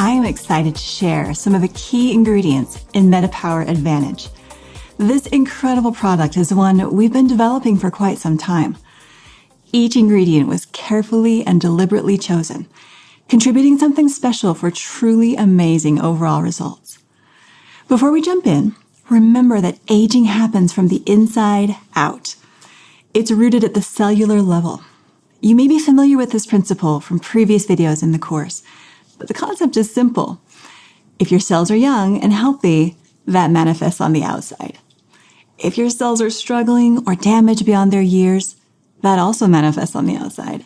I am excited to share some of the key ingredients in MetaPower Advantage. This incredible product is one we've been developing for quite some time. Each ingredient was carefully and deliberately chosen, contributing something special for truly amazing overall results. Before we jump in, remember that aging happens from the inside out. It's rooted at the cellular level. You may be familiar with this principle from previous videos in the course, but the concept is simple. If your cells are young and healthy, that manifests on the outside. If your cells are struggling or damaged beyond their years, that also manifests on the outside.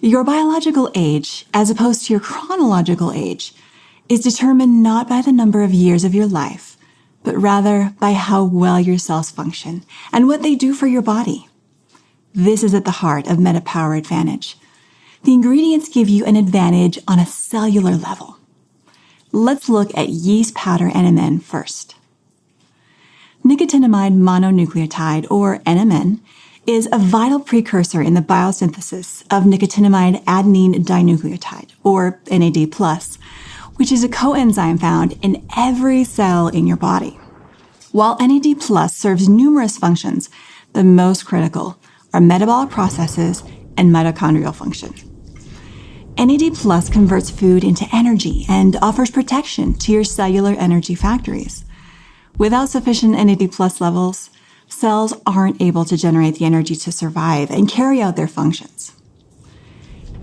Your biological age, as opposed to your chronological age, is determined not by the number of years of your life, but rather by how well your cells function and what they do for your body. This is at the heart of MetaPower Advantage. The ingredients give you an advantage on a cellular level. Let's look at yeast powder NMN first. Nicotinamide mononucleotide, or NMN, is a vital precursor in the biosynthesis of nicotinamide adenine dinucleotide, or NAD+, which is a coenzyme found in every cell in your body. While NAD Plus serves numerous functions, the most critical are metabolic processes and mitochondrial function. NAD Plus converts food into energy and offers protection to your cellular energy factories. Without sufficient NAD Plus levels, cells aren't able to generate the energy to survive and carry out their functions.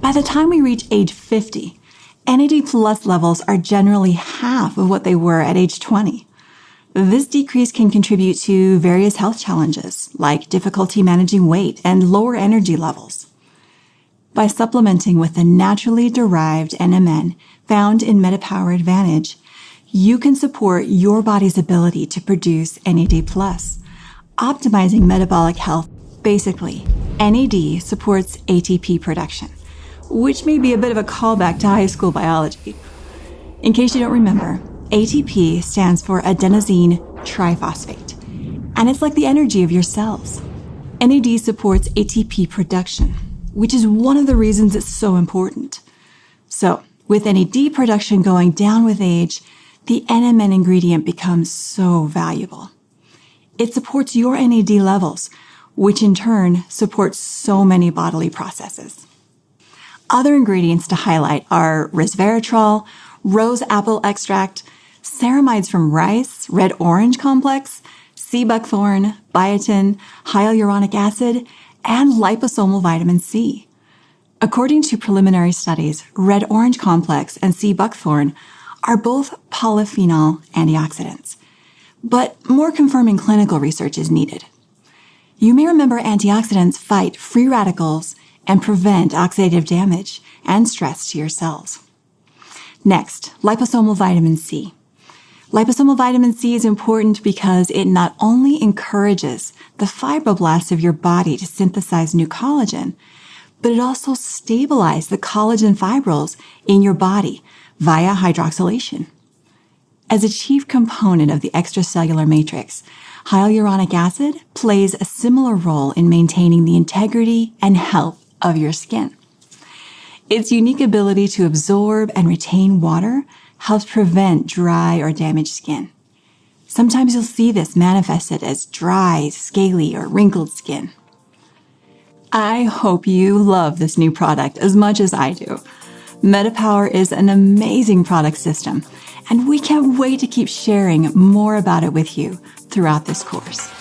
By the time we reach age 50, NAD plus levels are generally half of what they were at age 20. This decrease can contribute to various health challenges, like difficulty managing weight and lower energy levels. By supplementing with the naturally derived NMN found in MetaPower Advantage, you can support your body's ability to produce NAD+, optimizing metabolic health. Basically, NAD supports ATP production, which may be a bit of a callback to high school biology. In case you don't remember, ATP stands for adenosine triphosphate, and it's like the energy of your cells. NAD supports ATP production, which is one of the reasons it's so important. So, with NAD production going down with age, the NMN ingredient becomes so valuable. It supports your NAD levels, which in turn supports so many bodily processes. Other ingredients to highlight are resveratrol, rose apple extract, ceramides from rice, red orange complex, sea buckthorn, biotin, hyaluronic acid, and liposomal vitamin C. According to preliminary studies, red orange complex and sea buckthorn are both polyphenol antioxidants. But more confirming clinical research is needed. You may remember antioxidants fight free radicals and prevent oxidative damage and stress to your cells. Next, liposomal vitamin C. Liposomal vitamin C is important because it not only encourages the fibroblasts of your body to synthesize new collagen, but it also stabilizes the collagen fibrils in your body via hydroxylation. As a chief component of the extracellular matrix, hyaluronic acid plays a similar role in maintaining the integrity and health of your skin. Its unique ability to absorb and retain water helps prevent dry or damaged skin. Sometimes you'll see this manifested as dry, scaly, or wrinkled skin. I hope you love this new product as much as I do. MetaPower is an amazing product system, and we can't wait to keep sharing more about it with you throughout this course.